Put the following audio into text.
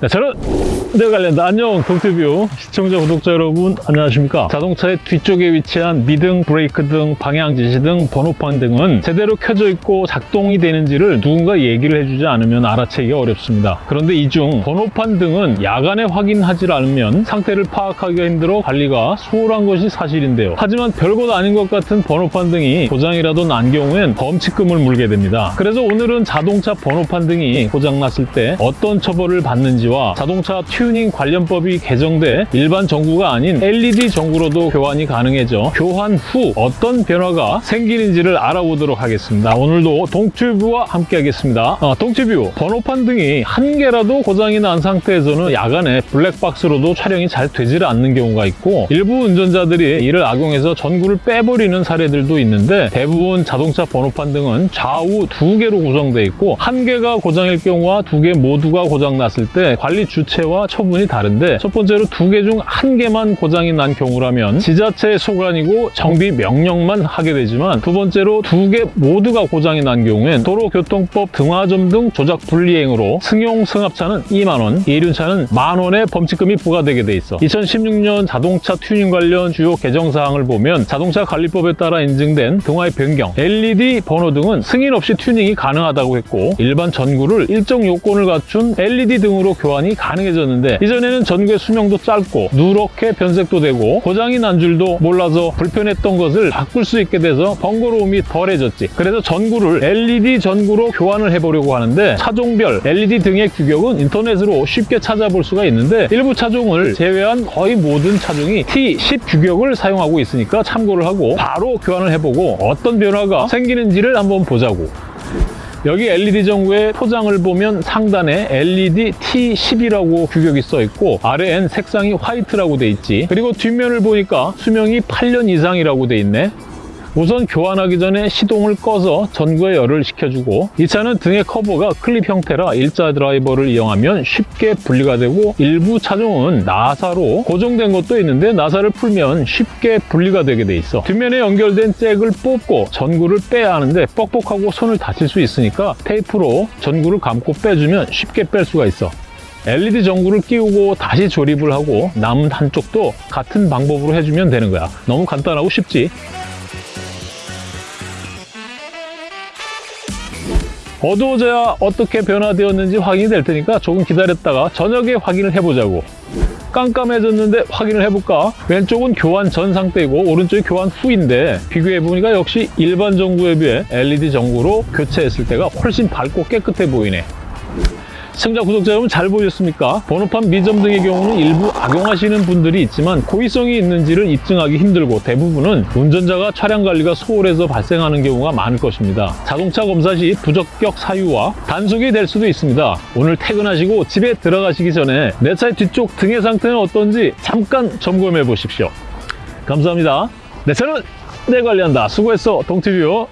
네, 저는 네 관련다 안녕 동튜브 시청자 구독자 여러분 안녕하십니까? 자동차의 뒤쪽에 위치한 미등 브레이크 등 방향 지시 등 번호판 등은 제대로 켜져 있고 작동이 되는지를 누군가 얘기를 해주지 않으면 알아채기가 어렵습니다. 그런데 이 중 번호판 등은 야간에 확인하지 않으면 상태를 파악하기가 힘들어 관리가 소홀한 것이 사실인데요. 하지만 별것 아닌 것 같은 번호판 등이 고장이라도 난 경우엔 범칙금을 물게 됩니다. 그래서 오늘은 자동차 번호판 등이 고장났을 때 어떤 처벌을 받는지 와 자동차 튜닝 관련법이 개정돼 일반 전구가 아닌 LED 전구로도 교환이 가능해져 교환 후 어떤 변화가 생기는지를 알아보도록 하겠습니다. 오늘도 동튜브와 함께 하겠습니다. 어, 동튜브 번호판 등이 한 개라도 고장이 난 상태에서는 야간에 블랙박스로도 촬영이 잘 되질 않는 경우가 있고 일부 운전자들이 이를 악용해서 전구를 빼버리는 사례들도 있는데 대부분 자동차 번호판 등은 좌우 두 개로 구성되어 있고 한 개가 고장일 경우와 두 개 모두가 고장 났을 때 관리 주체와 처분이 다른데 첫 번째로 두 개 중 한 개만 고장이 난 경우라면 지자체의 소관이고 정비 명령만 하게 되지만 두 번째로 두 개 모두가 고장이 난 경우엔 도로교통법 등화점등 조작 불이행으로 승용 승합차는 2만 원, 이륜차는 만 원의 범칙금이 부과되게 돼 있어. 2016년 자동차 튜닝 관련 주요 개정 사항을 보면 자동차 관리법에 따라 인증된 등화의 변경, LED 번호 등은 승인 없이 튜닝이 가능하다고 했고 일반 전구를 일정 요건을 갖춘 LED 등으로 교환 이 가능해졌는데 이전에는 전구의 수명도 짧고 누렇게 변색도 되고 고장이 난 줄도 몰라서 불편했던 것을 바꿀 수 있게 돼서 번거로움이 덜해졌지. 그래서 전구를 LED 전구로 교환을 해보려고 하는데 차종별 LED 등의 규격은 인터넷으로 쉽게 찾아볼 수가 있는데 일부 차종을 제외한 거의 모든 차종이 T10 규격을 사용하고 있으니까 참고를 하고 바로 교환을 해보고 어떤 변화가 생기는지를 한번 보자고 여기 LED 전구의 포장을 보면 상단에 LED T10이라고 규격이 써 있고 아래엔 색상이 화이트라고 돼 있지. 그리고 뒷면을 보니까 수명이 8년 이상이라고 돼 있네 우선 교환하기 전에 시동을 꺼서 전구에 열을 식혀주고 이 차는 등의 커버가 클립 형태라 일자 드라이버를 이용하면 쉽게 분리가 되고 일부 차종은 나사로 고정된 것도 있는데 나사를 풀면 쉽게 분리가 되게 돼 있어. 뒷면에 연결된 잭을 뽑고 전구를 빼야 하는데 뻑뻑하고 손을 다칠 수 있으니까 테이프로 전구를 감고 빼주면 쉽게 뺄 수가 있어. LED 전구를 끼우고 다시 조립을 하고 남은 한쪽도 같은 방법으로 해주면 되는 거야. 너무 간단하고 쉽지 어두워져야 어떻게 변화되었는지 확인이 될 테니까 조금 기다렸다가 저녁에 확인을 해보자고 깜깜해졌는데 확인을 해볼까? 왼쪽은 교환 전 상태이고 오른쪽이 교환 후인데 비교해보니까 역시 일반 전구에 비해 LED 전구로 교체했을 때가 훨씬 밝고 깨끗해 보이네 시청자, 구독자 여러분 잘 보셨습니까? 번호판 미점 등의 경우는 일부 악용하시는 분들이 있지만 고의성이 있는지를 입증하기 힘들고 대부분은 운전자가 차량 관리가 소홀해서 발생하는 경우가 많을 것입니다. 자동차 검사 시 부적격 사유와 단속이 될 수도 있습니다. 오늘 퇴근하시고 집에 들어가시기 전에 내 차의 뒤쪽 등의 상태는 어떤지 잠깐 점검해 보십시오. 감사합니다. 내 차는 내 관리한다. 수고했어, 동티뷰.